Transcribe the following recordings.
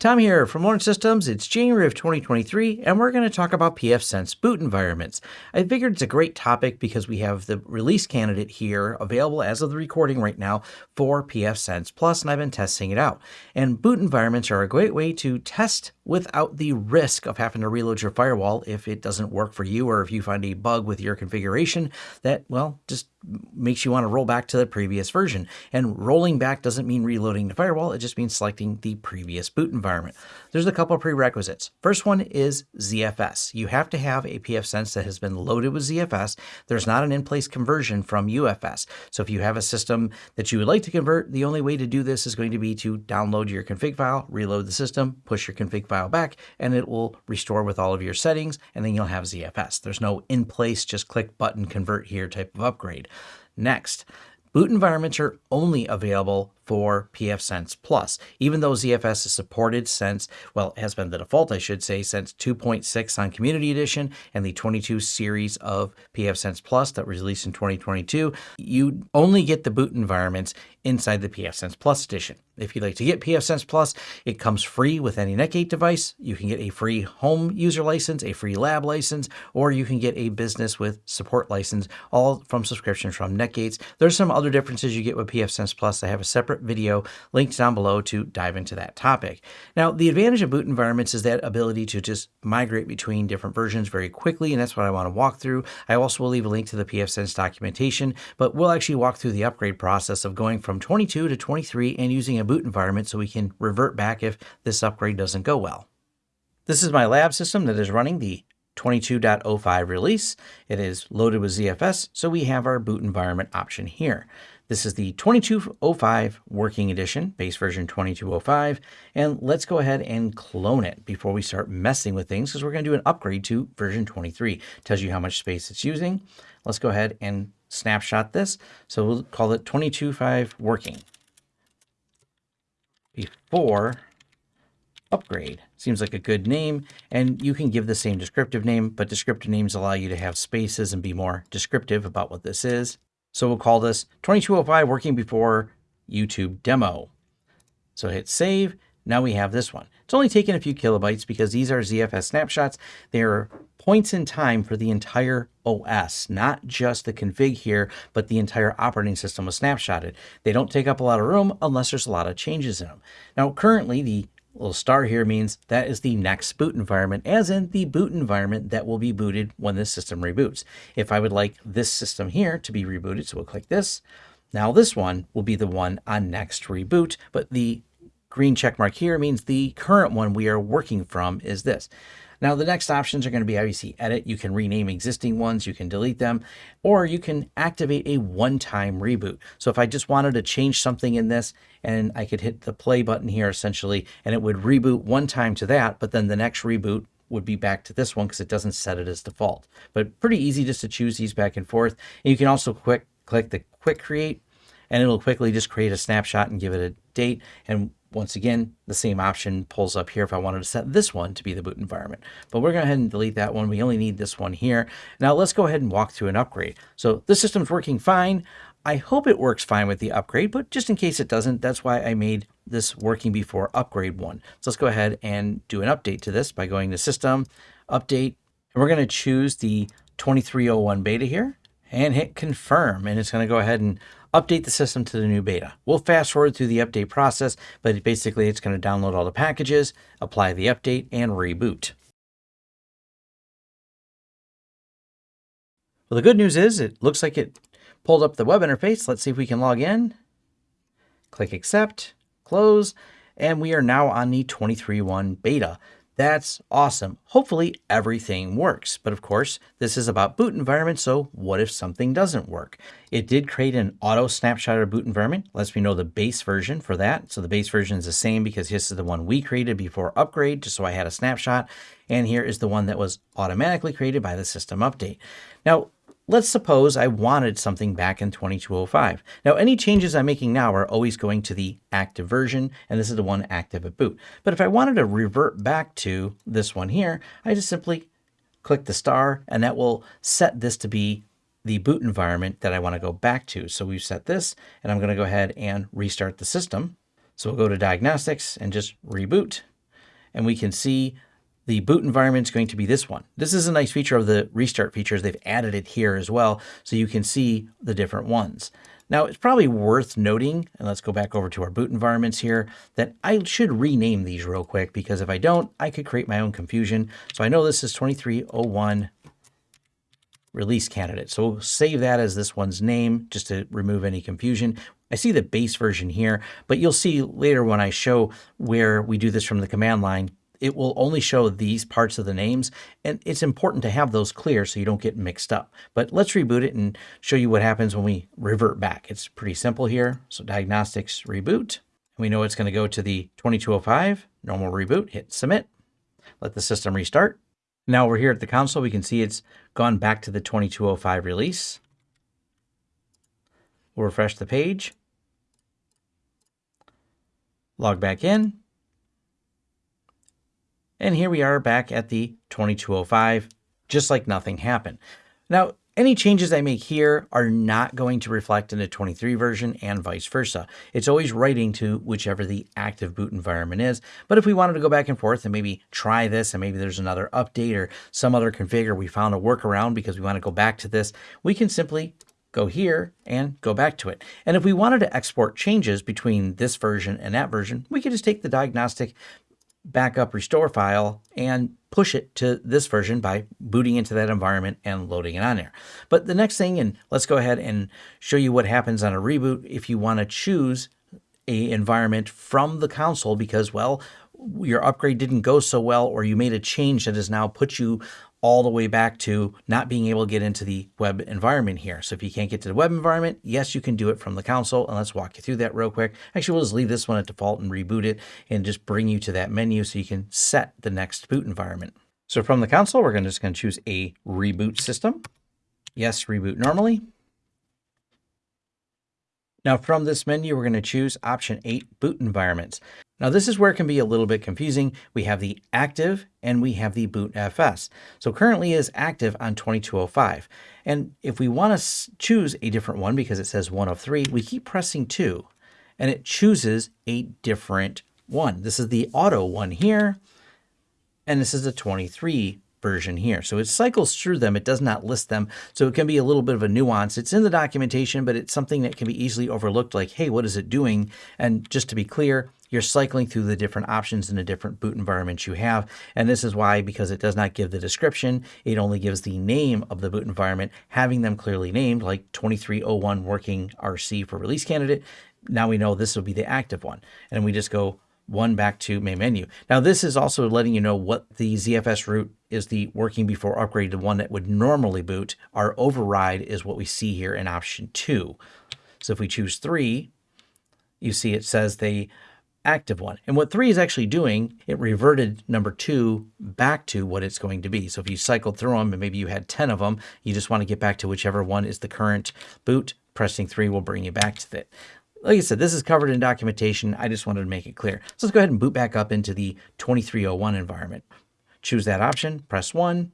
Tom here from Lawrence Systems. It's January of 2023, and we're going to talk about pfSense boot environments. I figured it's a great topic because we have the release candidate here available as of the recording right now for pfSense Plus, and I've been testing it out. And boot environments are a great way to test without the risk of having to reload your firewall if it doesn't work for you or if you find a bug with your configuration that, well, just makes you want to roll back to the previous version. And rolling back doesn't mean reloading the firewall, it just means selecting the previous boot environment. There's a couple of prerequisites. First one is ZFS. You have to have a pfSense that has been loaded with ZFS. There's not an in-place conversion from UFS. So if you have a system that you would like to convert, the only way to do this is going to be to download your config file, reload the system, push your config file back, and it will restore with all of your settings, and then you'll have ZFS. There's no in-place, just click button convert here type of upgrade. Next, boot environments are only available for pfSense Plus, even though ZFS is supported since, well, has been the default, I should say, since 2.6 on Community Edition and the 22 series of pfSense Plus that was released in 2022. You only get the boot environments inside the pfSense Plus edition. If you'd like to get pfSense Plus, it comes free with any Netgate device. You can get a free home user license, a free lab license, or you can get a business with support license, all from subscriptions from Netgates. There's some other differences you get with pfSense Plus. I have a separate video linked down below to dive into that topic. Now, the advantage of boot environments is that ability to just migrate between different versions very quickly, and that's what I want to walk through. I also will leave a link to the pfSense documentation, but we'll actually walk through the upgrade process of going from 22 to 23 and using a boot environment so we can revert back if this upgrade doesn't go well. This is my lab system that is running the 22.05 release. It is loaded with ZFS, so we have our boot environment option here. This is the 2205 working edition, base version 2205. And let's go ahead and clone it before we start messing with things because we're going to do an upgrade to version 23. It tells you how much space it's using. Let's go ahead and snapshot this. So we'll call it 2205 working before upgrade. Seems like a good name, and you can give the same descriptive name, but descriptive names allow you to have spaces and be more descriptive about what this is. So we'll call this 2205 working before YouTube demo. So hit save. Now we have this one. It's only taken a few kilobytes because these are ZFS snapshots. They're points in time for the entire OS, not just the config here, but the entire operating system was snapshotted. They don't take up a lot of room unless there's a lot of changes in them. Now, currently, the little star here means that is the next boot environment, as in the boot environment that will be booted when this system reboots. If I would like this system here to be rebooted, so we'll click this. Now this one will be the one on next reboot, but the green check mark here means the current one we are working from is this. Now the next options are going to be obviously edit. You can rename existing ones, you can delete them, or you can activate a one-time reboot. So if I just wanted to change something in this and I could hit the play button here essentially, and it would reboot one time to that, but then the next reboot would be back to this one because it doesn't set it as default. But pretty easy just to choose these back and forth. And you can also quick click the quick create and it'll quickly just create a snapshot and give it a date. And once again, the same option pulls up here if I wanted to set this one to be the boot environment. But we're going to go ahead and delete that one. We only need this one here. Now let's go ahead and walk through an upgrade. So this system's working fine. I hope it works fine with the upgrade, but just in case it doesn't, that's why I made this working before upgrade one. So let's go ahead and do an update to this by going to system, update, and we're going to choose the 2301 beta here and hit confirm. And it's going to go ahead and update the system to the new beta. We'll fast forward through the update process, but basically it's going to download all the packages, apply the update, and reboot. Well, the good news is it looks like it pulled up the web interface. Let's see if we can log in. Click accept, close, and we are now on the 23.1 beta. That's awesome. Hopefully everything works. But of course, this is about boot environment, so what if something doesn't work? It did create an auto snapshot of boot environment. Lets me know the base version for that. So the base version is the same because this is the one we created before upgrade, just so I had a snapshot. And here is the one that was automatically created by the system update. Now, Let's suppose I wanted something back in 2205. Now, any changes I'm making now are always going to the active version, and this is the one active at boot. But if I wanted to revert back to this one here, I just simply click the star, and that will set this to be the boot environment that I want to go back to. So we've set this, and I'm going to go ahead and restart the system. So we'll go to diagnostics and just reboot. and we can see the boot environment is going to be this one. This is a nice feature of the restart features. They've added it here as well, so you can see the different ones. Now, it's probably worth noting, and let's go back over to our boot environments here, that I should rename these real quick because if I don't, I could create my own confusion. So I know this is 2301 release candidate. So we'll save that as this one's name just to remove any confusion. I see the base version here, but you'll see later when I show where we do this from the command line, it will only show these parts of the names. And it's important to have those clear so you don't get mixed up. But let's reboot it and show you what happens when we revert back. It's pretty simple here. So diagnostics reboot. We know it's going to go to the 2205, normal reboot, hit submit, let the system restart. Now we're here at the console. We can see it's gone back to the 2205 release. We'll refresh the page. Log back in. And here we are back at the 2205, just like nothing happened. Now, any changes I make here are not going to reflect in the 23 version and vice versa. It's always writing to whichever the active boot environment is. But if we wanted to go back and forth and maybe try this and maybe there's another update or some other configure, we found a workaround because we want to go back to this, we can simply go here and go back to it. And if we wanted to export changes between this version and that version, we could just take the diagnostic backup restore file and push it to this version by booting into that environment and loading it on there. But the next thing, and let's go ahead and show you what happens on a reboot if you want to choose a environment from the console because, well, your upgrade didn't go so well or you made a change that has now put you all the way back to not being able to get into the web environment here. So if you can't get to the web environment, yes, you can do it from the console. And let's walk you through that real quick. Actually, we'll just leave this one at default and reboot it and just bring you to that menu so you can set the next boot environment. So from the console, we're just going to choose a reboot system. Yes, reboot normally. Now from this menu, we're going to choose option 8 boot environments. Now this is where it can be a little bit confusing. We have the active and we have the boot FS. So currently is active on 2205. And if we want to choose a different one because it says one of three, we keep pressing two and it chooses a different one. This is the auto one here. And this is the 23 version here. So it cycles through them. It does not list them. So it can be a little bit of a nuance. It's in the documentation, but it's something that can be easily overlooked like, hey, what is it doing? And just to be clear, you're cycling through the different options in the different boot environments you have. And this is why, because it does not give the description, it only gives the name of the boot environment, having them clearly named like 2301 working RC for release candidate. Now we know this will be the active one. And we just go one back to main menu. Now this is also letting you know what the ZFS root is the working before upgrade, the one that would normally boot. Our override is what we see here in option two. So if we choose three, you see it says the active one. And what three is actually doing, it reverted number two back to what it's going to be. So if you cycled through them and maybe you had 10 of them, you just want to get back to whichever one is the current boot, pressing three will bring you back to it like I said, this is covered in documentation. I just wanted to make it clear. So let's go ahead and boot back up into the 2301 environment. Choose that option, press 1,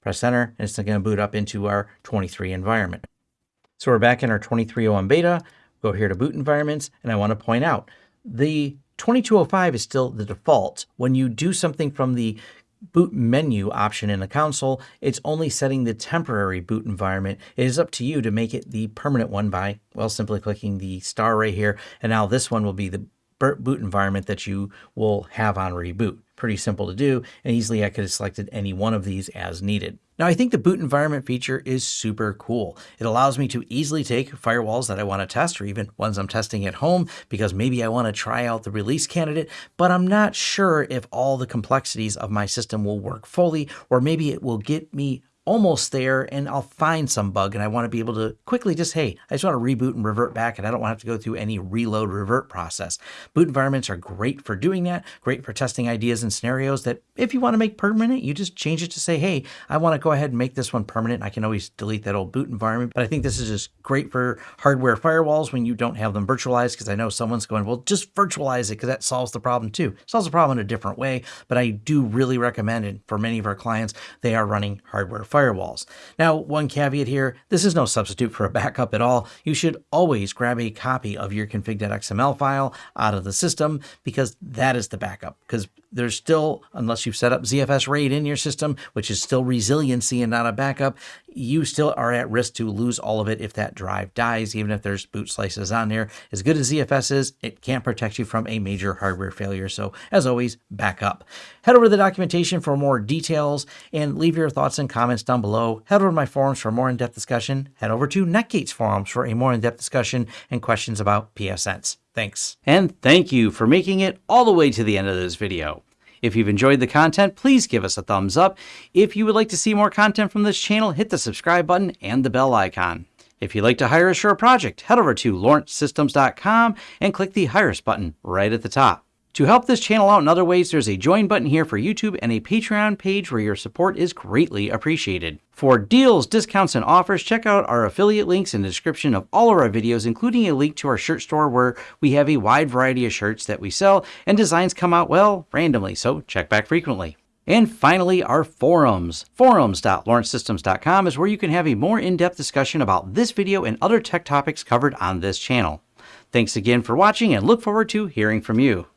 press enter, and it's going to boot up into our 23 environment. So we're back in our 2301 beta. Go here to boot environments, and I want to point out the 2205 is still the default. When you do something from the boot menu option in the console, it's only setting the temporary boot environment. It is up to you to make it the permanent one by, well, simply clicking the star right here. And now this one will be the boot environment that you will have on reboot. Pretty simple to do, and easily I could have selected any one of these as needed. Now I think the boot environment feature is super cool. It allows me to easily take firewalls that I want to test or even ones I'm testing at home because maybe I want to try out the release candidate, but I'm not sure if all the complexities of my system will work fully or maybe it will get me almost there and I'll find some bug and I want to be able to quickly just, hey, I just want to reboot and revert back and I don't want to have to go through any reload revert process. Boot environments are great for doing that, great for testing ideas and scenarios that if you want to make permanent, you just change it to say, hey, I want to go ahead and make this one permanent. I can always delete that old boot environment. But I think this is just great for hardware firewalls when you don't have them virtualized because I know someone's going, well, just virtualize it because that solves the problem too. It solves the problem in a different way, but I do really recommend it for many of our clients. They are running hardware firewalls firewalls. Now, one caveat here, this is no substitute for a backup at all. You should always grab a copy of your config.xml file out of the system because that is the backup because there's still, unless you've set up ZFS RAID in your system, which is still resiliency and not a backup, you still are at risk to lose all of it if that drive dies, even if there's boot slices on there. As good as ZFS is, it can't protect you from a major hardware failure. So as always, back up. Head over to the documentation for more details and leave your thoughts and comments down below. Head over to my forums for more in-depth discussion. Head over to Netgate's forums for a more in-depth discussion and questions about pfSense. Thanks. And thank you for making it all the way to the end of this video. If you've enjoyed the content, please give us a thumbs up. If you would like to see more content from this channel, hit the subscribe button and the bell icon. If you'd like to hire a project, head over to lawrencesystems.com and click the Hire Us button right at the top. To help this channel out in other ways, there's a join button here for YouTube and a Patreon page where your support is greatly appreciated. For deals, discounts, and offers, check out our affiliate links in the description of all of our videos, including a link to our shirt store where we have a wide variety of shirts that we sell and designs come out, well, randomly, so check back frequently. And finally, our forums. Forums.lawrencesystems.com is where you can have a more in-depth discussion about this video and other tech topics covered on this channel. Thanks again for watching and look forward to hearing from you.